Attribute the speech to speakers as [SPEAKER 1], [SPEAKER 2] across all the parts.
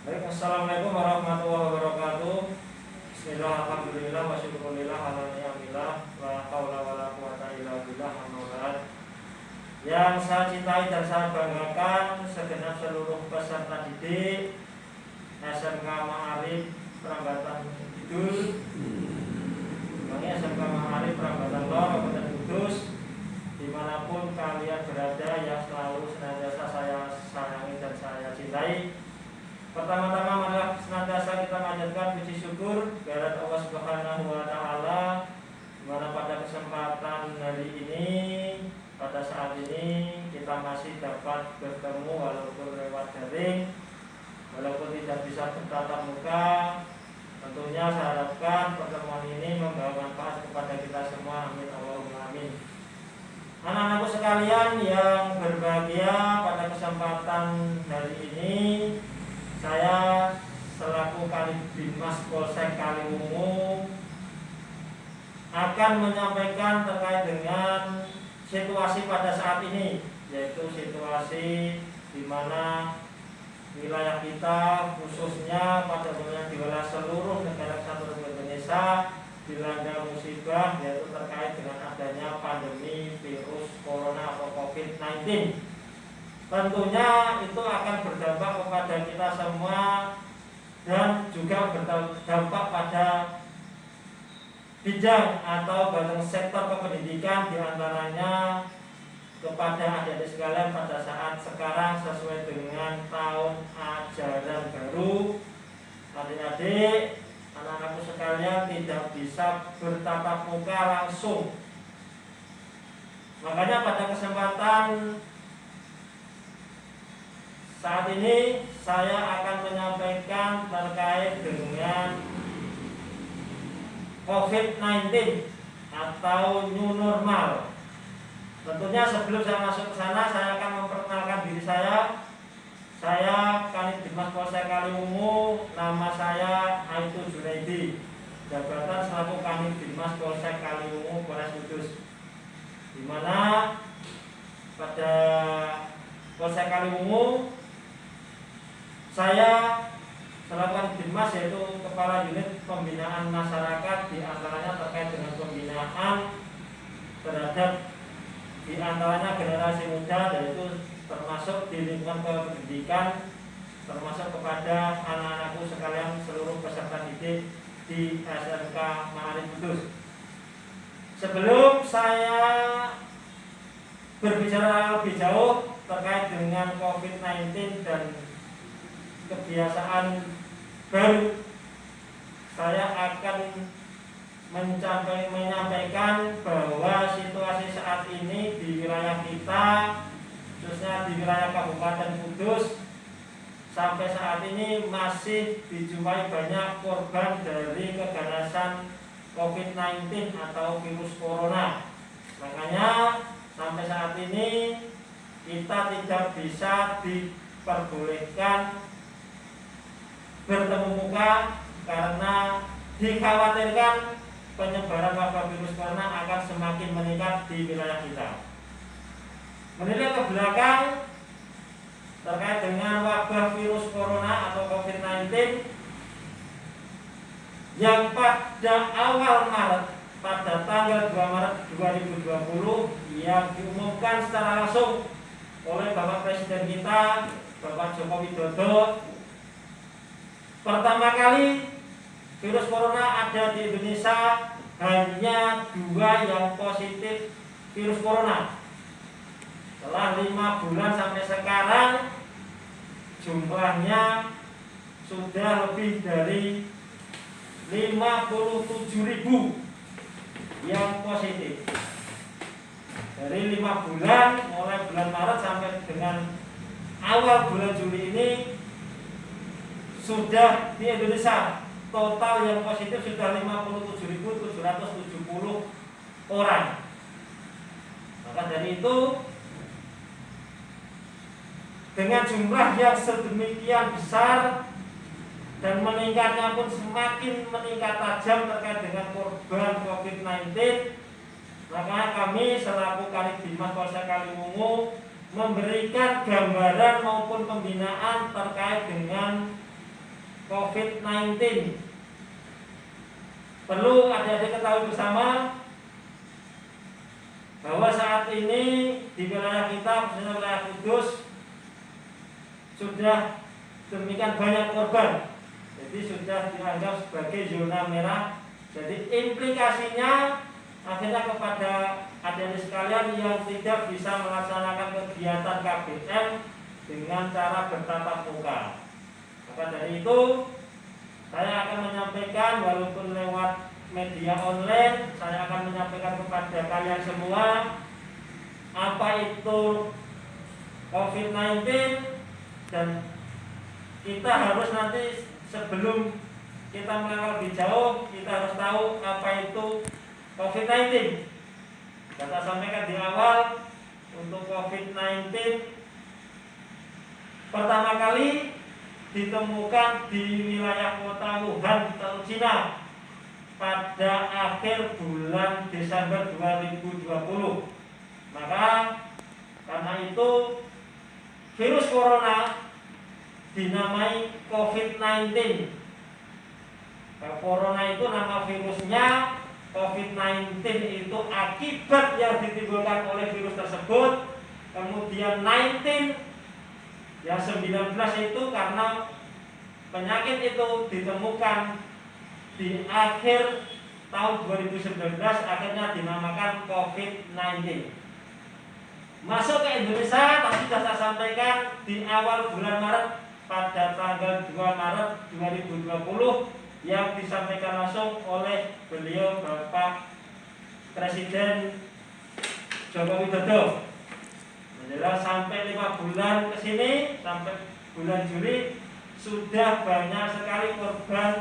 [SPEAKER 1] Baik, Assalamualaikum warahmatullahi wabarakatuh. Bismillah, alhamdulillah, wa syukurillah, ala ni'amillah, wa hawla wa la quwata illa billah, Yang saya cintai dan saya banggakan segenap seluruh peserta didik SMK Ma'arif Perambatan Kidul Kami SMK Ma'arif Perambatan Lor, Kabupaten Kudus. Di mana pun kalian berada yang selalu senantiasa saya sayangi dan saya cintai Pertama-tama marilah senantiasa kita mengajarkan puji syukur kehadirat Allah Subhanahu wa taala mana pada kesempatan hari ini pada saat ini kita masih dapat bertemu walaupun lewat daring walaupun tidak bisa bertatap muka. Tentunya saya harapkan pertemuan ini membawa manfaat kepada kita semua. Amin. Allahumma amin. Anak-anakku sekalian yang berbahagia pada kesempatan hari ini saya selaku Kalibimas Polsek Kaliwungu akan menyampaikan terkait dengan situasi pada saat ini yaitu situasi di mana wilayah kita khususnya pada wilayah di wilayah seluruh negara kesatuan Indonesia dilanda musibah yaitu terkait dengan adanya pandemi virus corona atau COVID-19. Tentunya itu akan berdampak kepada kita semua dan juga berdampak pada bidang atau bagian sektor kependidikan di antaranya kepada adik-adik sekalian pada saat sekarang sesuai dengan tahun ajaran baru. Adik-adik anak-anakku sekalian tidak bisa bertatap muka langsung. Makanya pada kesempatan saat ini saya akan menyampaikan terkait dengan COVID-19 atau new normal. Tentunya sebelum saya masuk ke sana, saya akan memperkenalkan diri saya. Saya Kanit Dimas Polsek Kaliwungu, nama saya Aitu Junaidi. Jabatan selaku Kanit Dimas Polsek Kaliwungu, Polres Kudus. Di mana pada Polsek Kaliwungu saya Selakukan Dimas yaitu Kepala Unit Pembinaan Masyarakat di antaranya terkait dengan pembinaan terhadap di antaranya generasi muda yaitu termasuk di lingkungan pendidikan termasuk kepada anak-anakku sekalian seluruh peserta didik di SMK Ma'arif Kudus. Sebelum saya berbicara lebih jauh terkait dengan COVID-19 dan kebiasaan baru saya akan mencapai, menyampaikan bahwa situasi saat ini di wilayah kita khususnya di wilayah Kabupaten Kudus sampai saat ini masih dijumpai banyak korban dari keganasan COVID-19 atau virus corona. Makanya sampai saat ini kita tidak bisa diperbolehkan bertemu muka karena dikhawatirkan penyebaran wabah virus corona akan semakin meningkat di wilayah kita. Menilik ke belakang terkait dengan wabah virus corona atau COVID-19 yang pada awal Maret pada tanggal 2 Maret 2020 yang diumumkan secara langsung oleh Bapak Presiden kita Bapak Joko Widodo Pertama kali virus corona ada di Indonesia hanya dua yang positif virus corona. Setelah lima bulan sampai sekarang jumlahnya sudah lebih dari 57 ribu yang positif dari lima bulan mulai bulan Maret sampai dengan awal bulan Juli ini sudah di Indonesia total yang positif sudah 57.770 orang. Maka dari itu dengan jumlah yang sedemikian besar dan meningkatnya pun semakin meningkat tajam terkait dengan korban COVID-19 maka kami selaku Kalidimas Polsek Kaliwungu memberikan gambaran maupun pembinaan terkait dengan COVID-19. Perlu adik-adik ketahui bersama bahwa saat ini di wilayah kita, khususnya wilayah Kudus, sudah demikian banyak korban. Jadi sudah dianggap sebagai zona merah. Jadi implikasinya akhirnya kepada adik-adik sekalian yang tidak bisa melaksanakan kegiatan KBM dengan cara bertatap muka. Maka dari itu saya akan menyampaikan walaupun lewat media online, saya akan menyampaikan kepada kalian semua apa itu COVID-19 dan kita harus nanti sebelum kita melangkah lebih jauh, kita harus tahu apa itu COVID-19. Kata sampaikan di awal untuk COVID-19 pertama kali ditemukan di wilayah kota Wuhan, China pada akhir bulan Desember 2020. Maka karena itu virus corona dinamai COVID-19. Nah, corona itu nama virusnya, COVID-19 itu akibat yang ditimbulkan oleh virus tersebut. Kemudian 19 yang 19 itu karena penyakit itu ditemukan di akhir tahun 2019 akhirnya dinamakan COVID-19. Masuk ke Indonesia tadi sudah saya sampaikan di awal bulan Maret pada tanggal 2 Maret 2020 yang disampaikan langsung oleh beliau Bapak Presiden Joko Widodo Jelas sampai lima bulan ke sini sampai bulan Juli sudah banyak sekali korban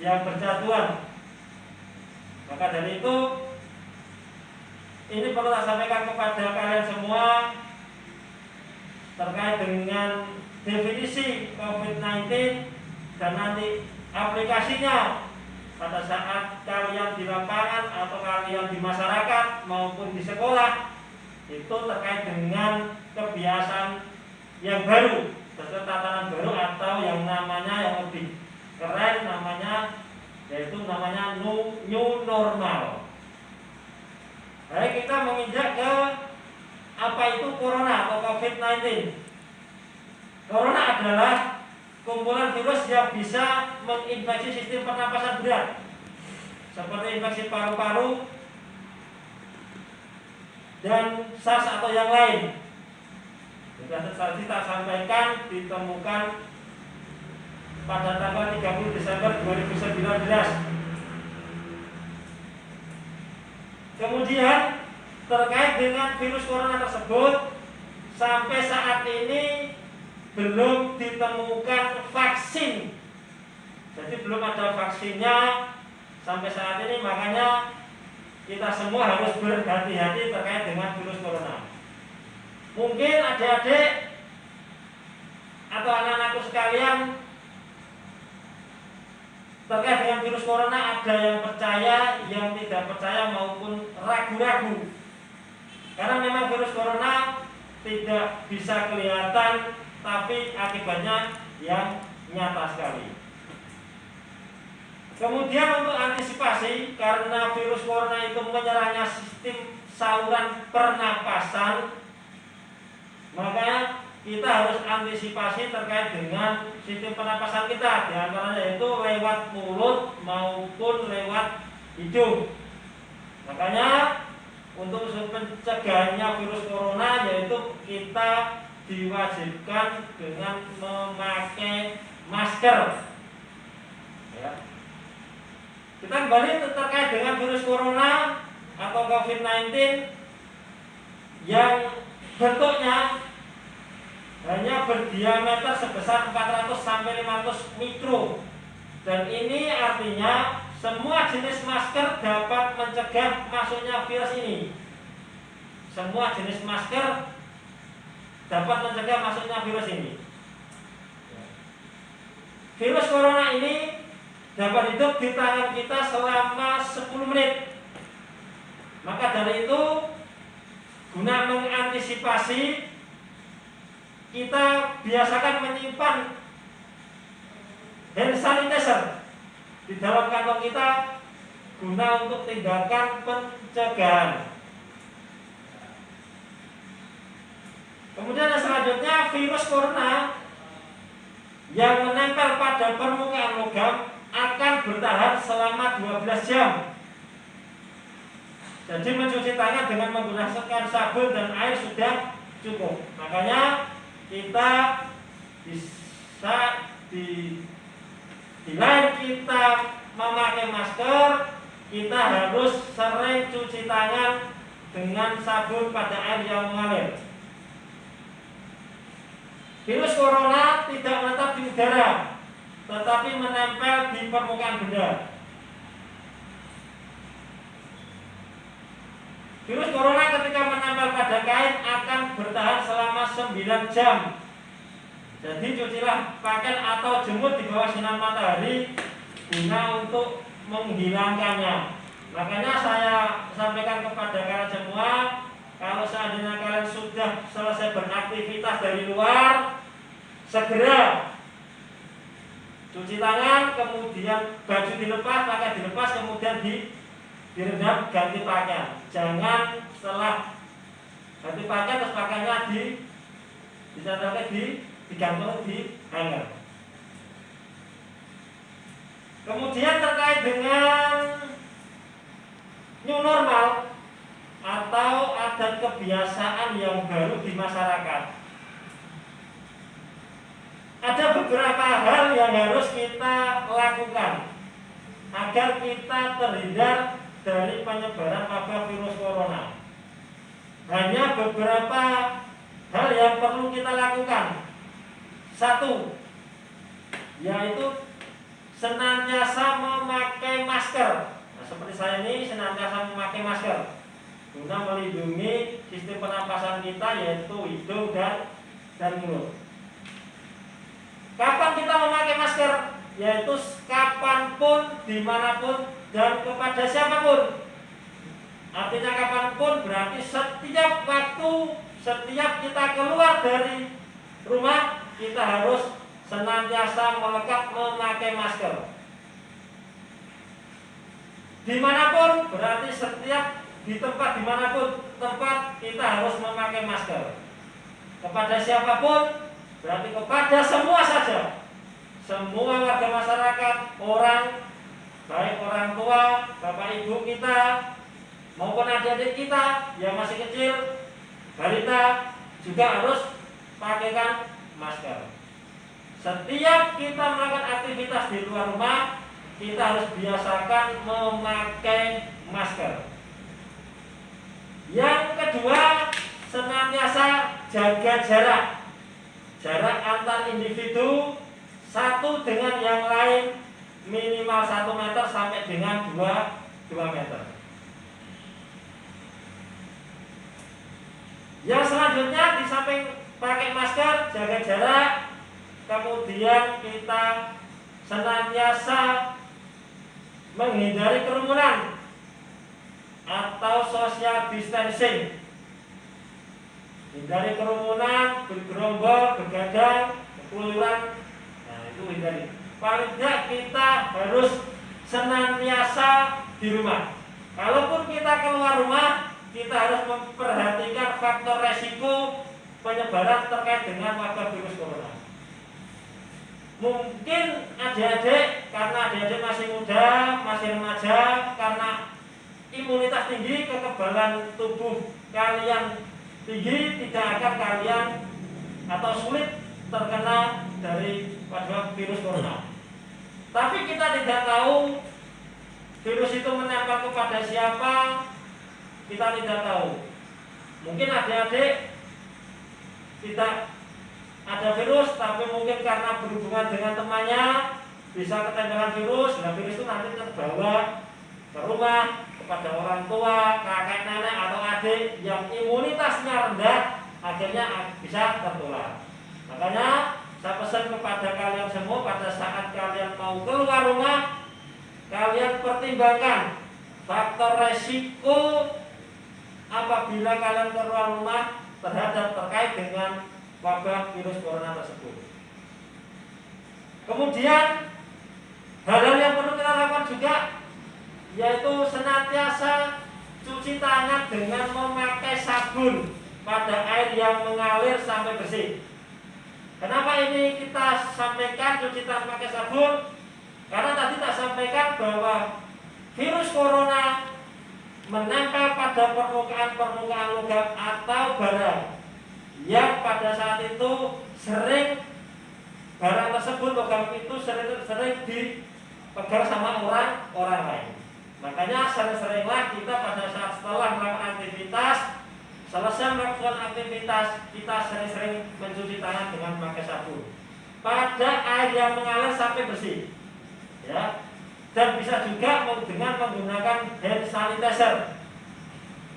[SPEAKER 1] yang berjatuhan. Maka dari itu ini perlu saya sampaikan kepada kalian semua terkait dengan definisi COVID-19 dan nanti aplikasinya pada saat kalian di lapangan atau kalian di masyarakat maupun di sekolah itu terkait dengan kebiasaan yang baru sesuai tatanan baru atau yang namanya yang lebih keren namanya yaitu namanya new, new normal. Baik kita menginjak ke apa itu corona atau COVID-19. Corona adalah kumpulan virus yang bisa menginfeksi sistem pernapasan berat seperti infeksi paru-paru, dan SARS atau yang lain. Tadi kita sampaikan ditemukan pada tanggal 30 Desember 2019. Kemudian terkait dengan virus corona tersebut sampai saat ini belum ditemukan vaksin. Jadi belum ada vaksinnya sampai saat ini makanya kita semua harus berhati-hati terkait dengan virus corona. Mungkin adik-adik atau anak-anakku sekalian terkait dengan virus corona ada yang percaya, yang tidak percaya maupun ragu-ragu. Karena memang virus corona tidak bisa kelihatan tapi akibatnya yang nyata sekali. Kemudian untuk antisipasi karena virus corona itu menyerangnya sistem saluran pernapasan, maka kita harus antisipasi terkait dengan sistem pernapasan kita, di antaranya yaitu lewat mulut maupun lewat hidung. Makanya untuk pencegahannya virus corona yaitu kita diwajibkan dengan memakai masker. Ya kita kembali terkait dengan virus corona atau COVID-19 yang bentuknya hanya berdiameter sebesar 400 sampai 500 mikro. Dan ini artinya semua jenis masker dapat mencegah masuknya virus ini. Semua jenis masker dapat mencegah masuknya virus ini. Virus corona ini dapat hidup di tangan kita selama 10 menit. Maka dari itu guna mengantisipasi kita biasakan menyimpan hand sanitizer di dalam kantong kita guna untuk tindakan pencegahan. Kemudian yang selanjutnya virus corona yang menempel pada permukaan logam akan bertahan selama 12 jam. Jadi mencuci tangan dengan menggunakan sabun dan air sudah cukup. Makanya kita bisa di di lain kita memakai masker, kita harus sering cuci tangan dengan sabun pada air yang mengalir. Virus corona tidak menetap di udara, tetapi menempel di permukaan benda. Virus corona ketika menempel pada kain akan bertahan selama 9 jam. Jadi cucilah pakaian atau jemur di bawah sinar matahari guna untuk menghilangkannya. Makanya saya sampaikan kepada kalian semua, kalau seandainya kalian sudah selesai beraktivitas dari luar, segera cuci tangan, kemudian baju dilepas, pakaian dilepas, kemudian di direndam ganti pakaian. Jangan setelah ganti pakaian terus pakaiannya di disandarkan di digantung di hanger. Kemudian terkait dengan new normal atau adat kebiasaan yang baru di masyarakat ada beberapa hal yang harus kita lakukan agar kita terhindar dari penyebaran wabah virus corona. Hanya beberapa hal yang perlu kita lakukan. Satu, yaitu senantiasa memakai masker. Nah, seperti saya ini senantiasa memakai masker guna melindungi sistem pernapasan kita yaitu hidung dan dan mulut. Kapan kita memakai masker? Yaitu kapan pun, di mana pun, dan kepada siapa pun. Artinya kapan pun berarti setiap waktu, setiap kita keluar dari rumah, kita harus senantiasa melekat memakai masker. Di mana pun berarti setiap di tempat di mana pun tempat kita harus memakai masker. Kepada siapa pun Berarti kepada semua saja. Semua warga masyarakat Orang Baik orang tua, bapak ibu kita Maupun adik-adik kita Yang masih kecil Balita juga harus Pakaikan masker. Setiap kita melakukan aktivitas di luar rumah Kita harus biasakan memakai masker. Yang kedua Senantiasa jaga jarak jarak antar individu satu dengan yang lain minimal satu meter sampai dengan dua dua meter. Yang selanjutnya di samping pakai masker, jaga jarak, kemudian kita senantiasa menghindari kerumunan atau social distancing hindari kerumunan, bergerombol, bergadang, berkeluyuran. Nah, itu hindari. Paling tidak kita harus senantiasa di rumah. Kalaupun kita keluar rumah, kita harus memperhatikan faktor resiko penyebaran terkait dengan wabah virus corona. Mungkin adik-adik karena adik-adik masih muda, masih remaja, karena imunitas tinggi, kekebalan tubuh kalian tinggi tidak akan kalian atau sulit terkena dari wabah virus corona. Tapi kita tidak tahu virus itu menempel kepada siapa, kita tidak tahu. Mungkin adik-adik tidak ada virus, tapi mungkin karena berhubungan dengan temannya bisa ketempelan virus, nah virus itu nanti terbawa ke rumah, kepada orang tua, kakek nenek atau adik yang imunitasnya rendah akhirnya bisa tertular. Makanya saya pesan kepada kalian semua pada saat kalian mau keluar rumah, kalian pertimbangkan faktor resiko apabila kalian keluar rumah terhadap terkait dengan wabah virus corona tersebut. Kemudian juga yaitu senantiasa cuci tangan dengan memakai sabun pada air yang mengalir sampai bersih. Kenapa ini kita sampaikan cuci tangan pakai sabun? Karena tadi tak sampaikan bahwa virus corona menempel pada permukaan-permukaan logam atau barang yang pada saat itu sering barang tersebut logam itu sering-sering dipegang sama orang orang lain. Makanya sering-seringlah kita pada saat setelah melakukan aktivitas selesai melakukan aktivitas kita sering-sering mencuci tangan dengan memakai sabun pada air yang mengalir sampai bersih. Ya, dan bisa juga dengan menggunakan hand sanitizer.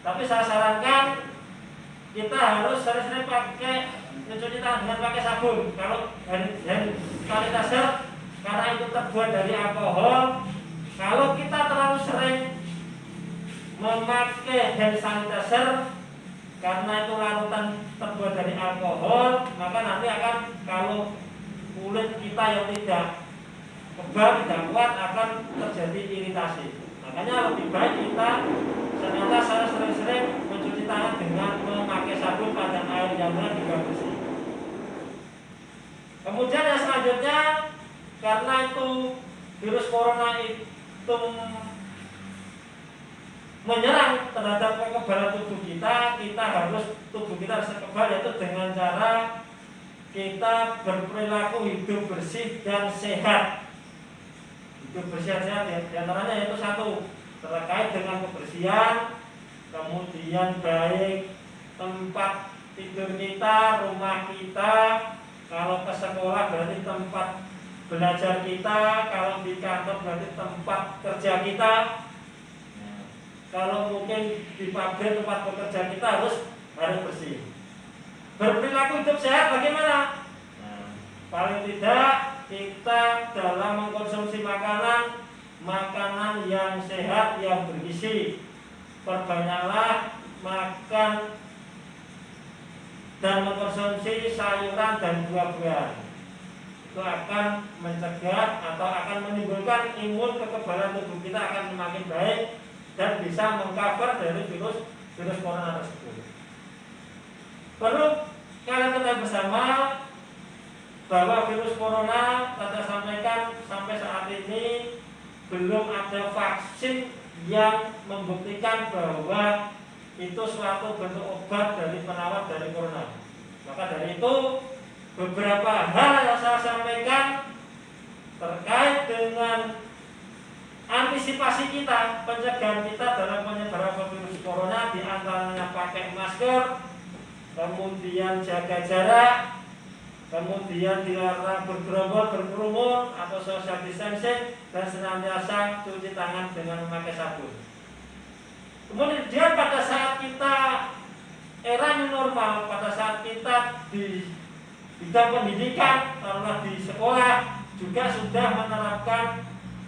[SPEAKER 1] Tapi saya sarankan kita harus sering-sering pakai mencuci tangan dengan pakai sabun. Kalau hand, hand sanitizer karena itu terbuat dari alkohol, kalau kita terlalu sering memakai hand sanitizer karena itu larutan terbuat dari alkohol, maka nanti akan kalau kulit kita yang tidak kebal tidak kuat akan terjadi iritasi. Makanya lebih baik kita saya sering-sering mencuci tangan dengan memakai sabun pada air yang juga bersih. Kemudian yang selanjutnya karena itu virus corona itu menyerang terhadap kekebalan tubuh kita, kita harus tubuh kita harus kebal yaitu dengan cara kita berperilaku hidup bersih dan sehat kebersihan-sehat ya. Di antaranya yaitu satu terkait dengan kebersihan, kemudian baik tempat tidur kita, rumah kita, kalau ke sekolah berarti tempat belajar kita, kalau di kantor berarti tempat kerja kita. Kalau mungkin di pabrik tempat bekerja kita harus harus bersih. Berperilaku hidup sehat bagaimana? Paling tidak kita dalam mengkonsumsi makanan makanan yang sehat yang bergizi perbanyaklah makan dan mengkonsumsi sayuran dan buah-buahan itu akan mencegah atau akan menimbulkan imun kekebalan tubuh kita akan semakin baik dan bisa mengcover dari virus virus corona tersebut. Perlu kalian ketahui bersama bahwa virus corona tanda sampaikan sampai saat ini belum ada vaksin yang membuktikan bahwa itu suatu bentuk obat dari penawar dari corona. Maka dari itu beberapa hal yang saya sampaikan terkait dengan antisipasi kita, pencegahan kita dalam penyebaran virus corona di antaranya pakai masker, kemudian jaga jarak, kemudian dilarang bergerombol berkerumun atau social distancing dan senantiasa cuci tangan dengan memakai sabun. Kemudian pada saat kita era normal, pada saat kita di bidang pendidikan, karena di sekolah juga sudah menerapkan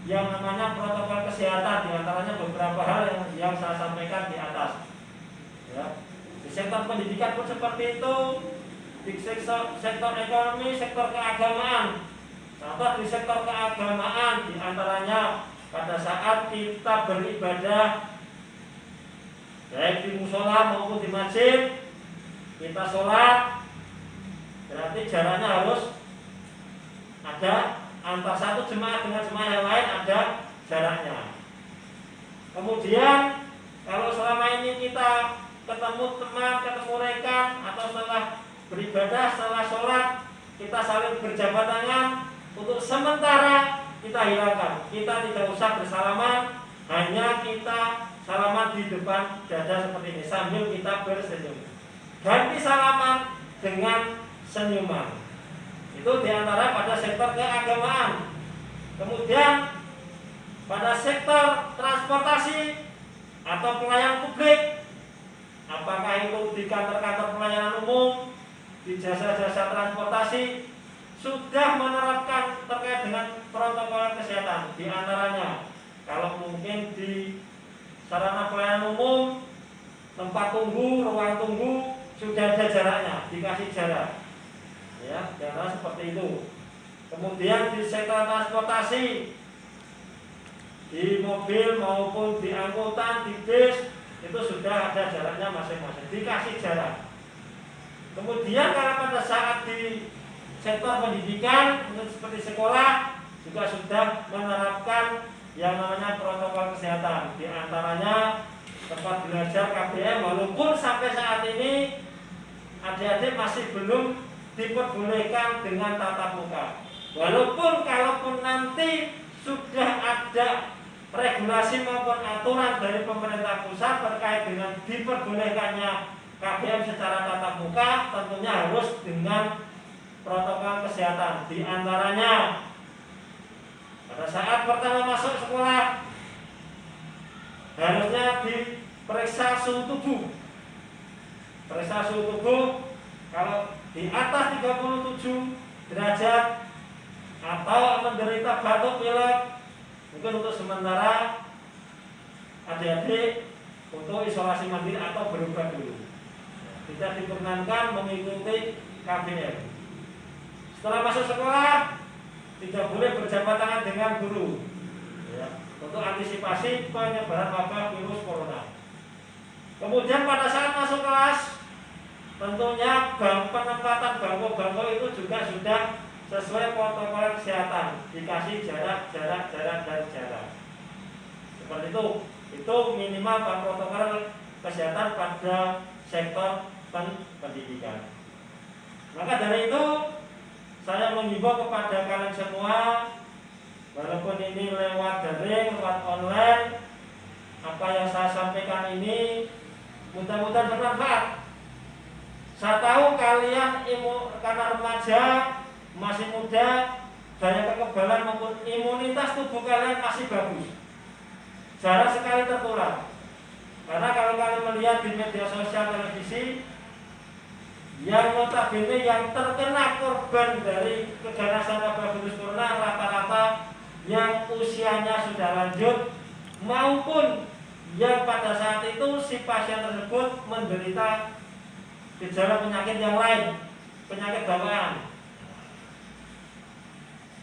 [SPEAKER 1] yang namanya protokol kesehatan, di antaranya beberapa hal yang, yang saya sampaikan di atas. Ya. Di sektor pendidikan pun seperti itu, di sektor, sektor ekonomi, sektor keagamaan. Contoh di sektor keagamaan di antaranya pada saat kita beribadah baik di musola maupun di masjid kita sholat berarti jaraknya harus ada antara satu jemaah dengan jemaah yang lain ada jaraknya. Kemudian kalau selama ini kita ketemu teman, ketemu rekan atau setelah beribadah setelah sholat kita saling berjabat tangan untuk sementara kita hilangkan kita tidak usah bersalaman hanya kita salaman di depan dada seperti ini sambil kita bersenyum ganti salaman dengan senyuman itu di antara pada sektor keagamaan. Kemudian pada sektor transportasi atau pelayanan publik apakah itu di kantor-kantor pelayanan umum di jasa-jasa transportasi sudah menerapkan terkait dengan protokol kesehatan. Di antaranya kalau mungkin di sarana pelayanan umum tempat tunggu ruang tunggu sudah ada jaraknya dikasih jarak ya jarak seperti itu kemudian di sektor transportasi di mobil maupun di angkutan, di bis itu sudah ada jaraknya masing-masing, dikasih jarak. Kemudian kalau pada saat di sektor pendidikan seperti sekolah juga sudah menerapkan yang namanya protokol kesehatan. Di antaranya tempat belajar KBM walaupun sampai saat ini adik-adik masih belum diperbolehkan dengan tatap muka. Walaupun kalaupun nanti sudah ada regulasi maupun aturan dari pemerintah pusat terkait dengan diperbolehkannya KBM secara tatap muka tentunya harus dengan protokol kesehatan. Di antaranya pada saat pertama masuk sekolah harusnya diperiksa suhu tubuh. Periksa suhu tubuh kalau di atas 37 derajat atau menderita batuk pilek mungkin untuk sementara adik-adik untuk isolasi mandiri atau berobat dulu. Tidak diperkenankan mengikuti KBM setelah masuk sekolah tidak boleh berjabat tangan dengan guru. Ya, untuk antisipasi penyebaran wabah virus corona. Kemudian pada saat masuk kelas tentunya penempatan bangku-bangku itu juga sudah sesuai protokol kesehatan. Dikasih jarak jarak jarak dan jarak. Seperti itu. Itu minimal protokol kesehatan pada sektor pendidikan. Maka dari itu saya mengimbau kepada kalian semua walaupun ini lewat daring, lewat online apa yang saya sampaikan ini mudah-mudahan bermanfaat saya tahu kalian imu, karena remaja masih muda daya kekebalan maupun imunitas tubuh kalian masih bagus. Jarang sekali tertular. Karena kalau kalian melihat di media sosial televisi yang notabene yang terkena korban dari keganasan wabah virus corona rata-rata yang usianya sudah lanjut maupun yang pada saat itu si pasien tersebut menderita gejala penyakit yang lain, penyakit bawaan.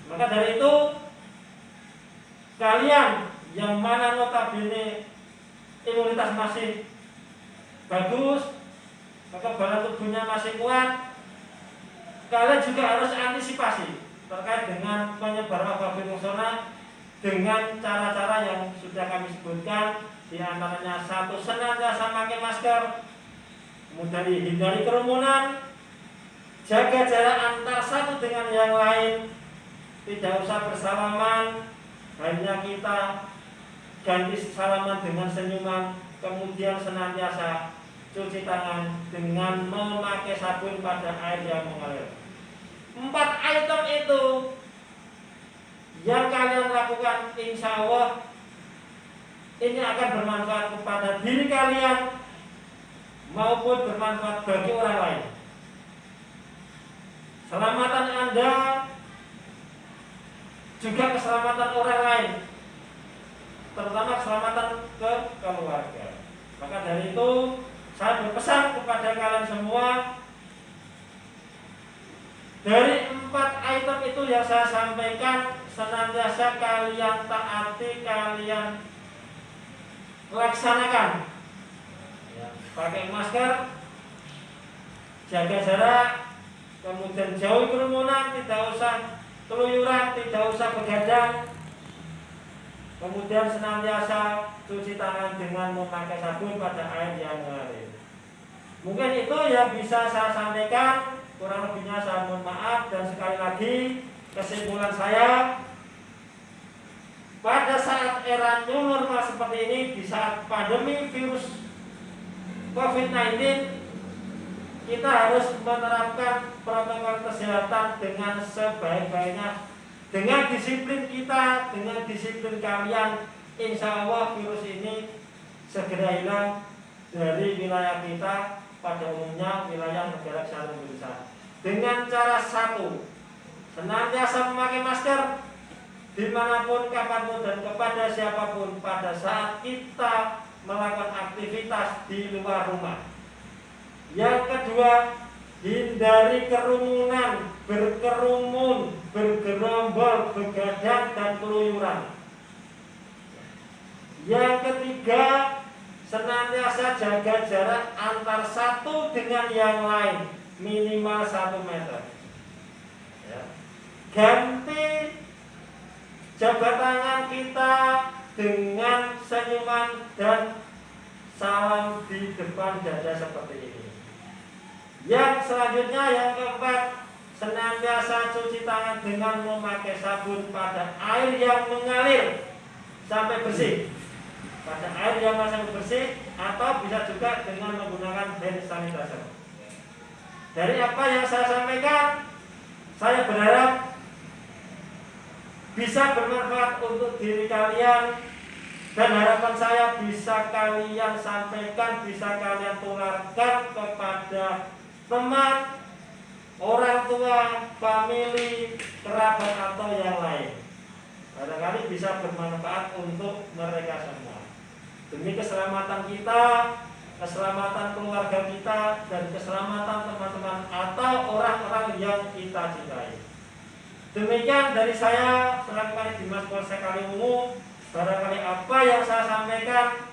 [SPEAKER 1] Maka dari itu kalian yang mana notabene imunitas masih bagus, kekebalan tubuhnya masih kuat, kalian juga harus antisipasi terkait dengan penyebaran wabah corona dengan cara-cara yang sudah kami sebutkan di antaranya satu senantiasa pakai masker, kemudian hindari kerumunan, jaga jarak antar satu dengan yang lain, tidak usah bersalaman, hanya kita ganti salaman dengan senyuman, kemudian senantiasa cuci tangan dengan memakai sabun pada air yang mengalir. Empat item itu yang kalian lakukan insya Allah ini akan bermanfaat kepada diri kalian maupun bermanfaat bagi orang lain. Selamatan Anda juga keselamatan orang lain, terutama keselamatan ke keluarga. Maka dari itu saya berpesan kepada kalian semua dari empat item itu yang saya sampaikan senantiasa kalian taati, kalian laksanakan. Pakai masker, jaga jarak, kemudian jauhi kerumunan, tidak usah keluyuran, tidak usah begadang, kemudian senantiasa cuci tangan dengan memakai sabun pada air yang mengalir. Mungkin itu yang bisa saya sampaikan, kurang lebihnya saya mohon maaf. Dan sekali lagi kesimpulan saya pada saat era new normal seperti ini di saat pandemi virus COVID-19 kita harus menerapkan protokol kesehatan dengan sebaik-baiknya dengan disiplin kita, dengan disiplin kalian. Insya Allah virus ini segera hilang dari wilayah kita pada umumnya wilayah negara kesehatan Indonesia. Dengan cara satu senantiasa memakai masker di mana pun, kapan pun dan kepada siapa pun pada saat kita melakukan aktivitas di luar rumah. Yang kedua, hindari kerumunan, berkerumun, bergerombol, begadang dan keluyuran Yang ketiga, senantiasa jaga jarak antar satu dengan yang lain minimal satu meter. Ya. Ganti jabat tangan kita dengan senyuman dan salam di depan dada seperti ini. Yang selanjutnya yang keempat, senantiasa cuci tangan dengan memakai sabun pada air yang mengalir sampai bersih. Pada air yang masih bersih atau bisa juga dengan menggunakan hand sanitizer. Dari apa yang saya sampaikan, saya berharap bisa bermanfaat untuk diri kalian dan harapan saya bisa kalian sampaikan, bisa kalian tularkan kepada teman, orang tua, famili, kerabat atau yang lain. Barangkali bisa bermanfaat untuk mereka semua. Demi keselamatan kita, keselamatan keluarga kita, dan keselamatan teman-teman atau orang-orang yang kita cintai. Demikian dari saya, selaku Dimas Polsek Kaliwungu, barangkali apa yang saya sampaikan?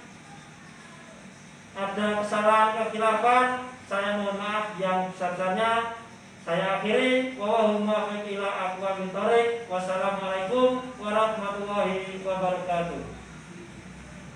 [SPEAKER 1] Ada kesalahan kekhilafan saya mohon maaf yang besar-besarnya. Saya akhiri. Wallahumma ila Wassalamualaikum warahmatullahi wabarakatuh